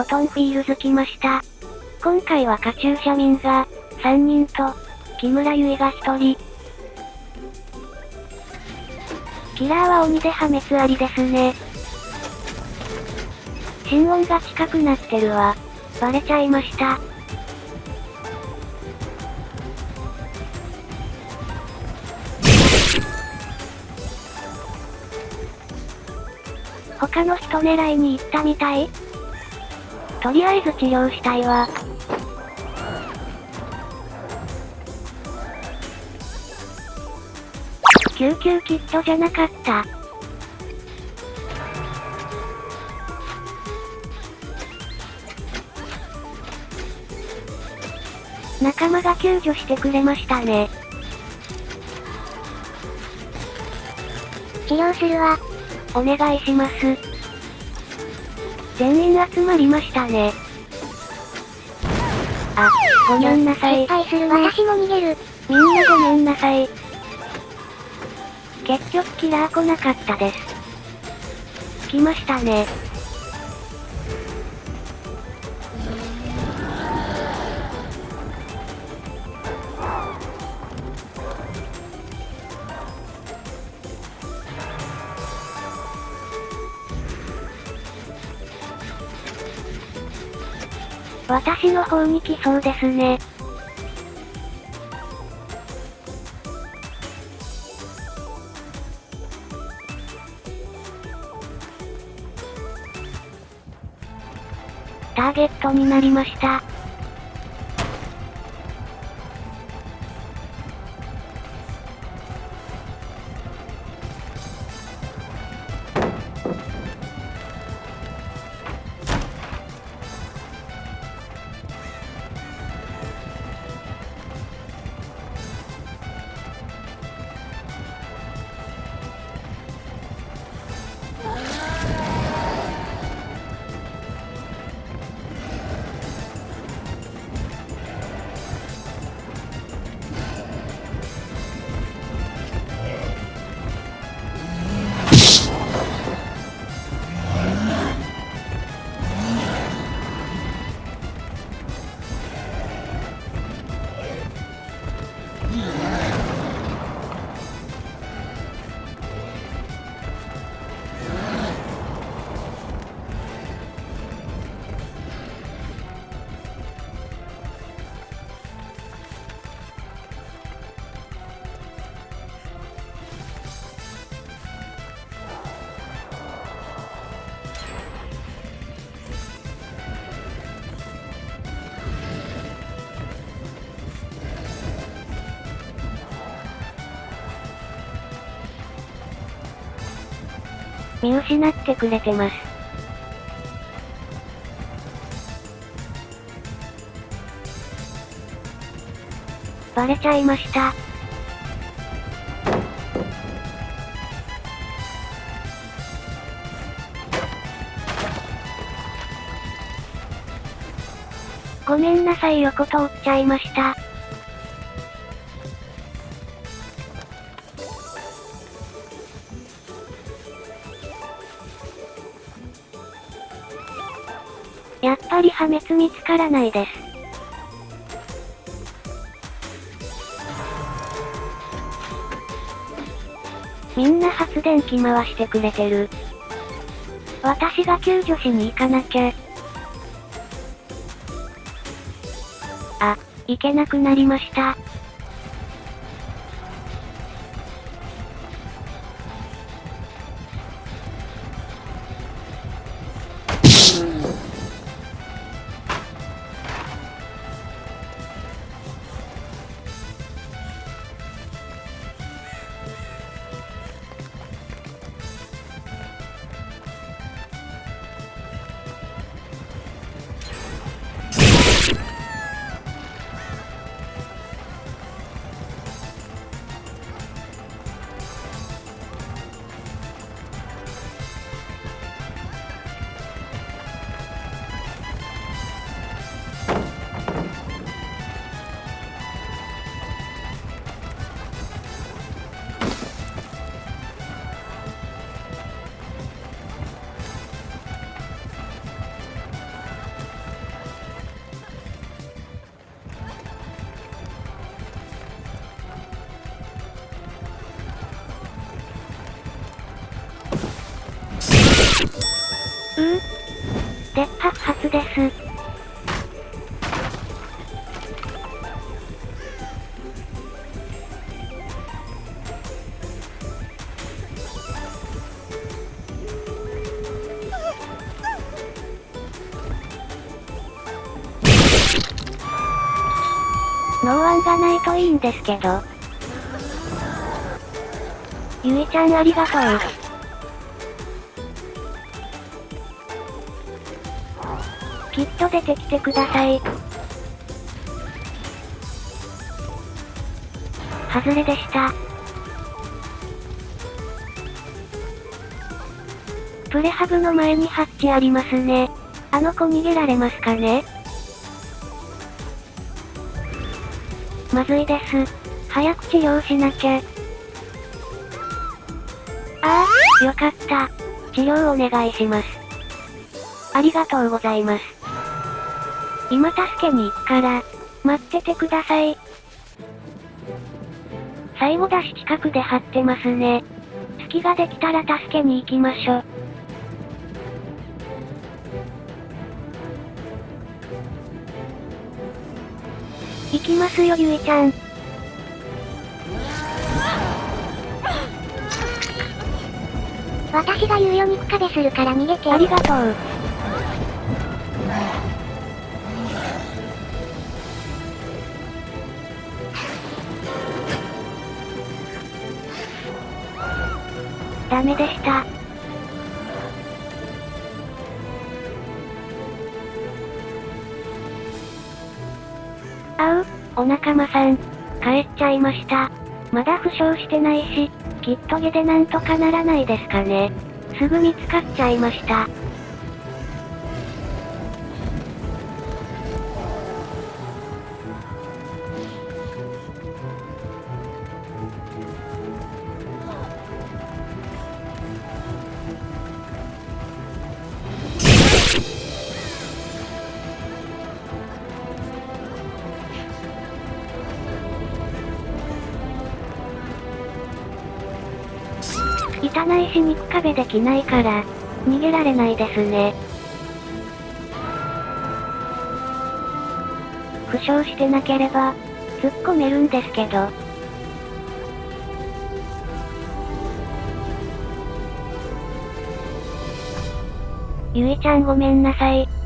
ロトンフィールズ来ました。今回はカチューシャ民が、3人と、木村結衣が1人。キラーは鬼で破滅ありですね。心音が近くなってるわ。バレちゃいました。他の人狙いに行ったみたいとりあえず治療したいわ。救急キットじゃなかった。仲間が救助してくれましたね。治療するわ。お願いします。全員集まりましたね。あ、ごめんなさい失。敗する私も逃げる。みんなごめんなさい。結局キラー来なかったです。来ましたね。私の方に来そうですね。ターゲットになりました。見失ってくれてます。バレちゃいました。ごめんなさい横通っちゃいました。やっぱり破滅見つからないです。みんな発電機回してくれてる。私が救助しに行かなきゃ。あ、行けなくなりました。ノーワンがないといいんですけど。ゆいちゃんありがとう。きっと出てきてください。外れでした。プレハブの前にハッチありますね。あの子逃げられますかね？まずいです。早く治療しなきゃ。ああ、よかった。治療お願いします。ありがとうございます。今助けに行くから、待っててください。最後だし近くで張ってますね。隙ができたら助けに行きましょ。行きますよゆいちゃん。私が言うよ肉壁するから逃げて。ありがとう。ダメでした。仲間さん。帰っちゃいました。まだ負傷してないし、きっと下でなんとかならないですかね。すぐ見つかっちゃいました。汚いし肉壁できないから、逃げられないですね。負傷してなければ、突っ込めるんですけど。ゆいちゃんごめんなさい。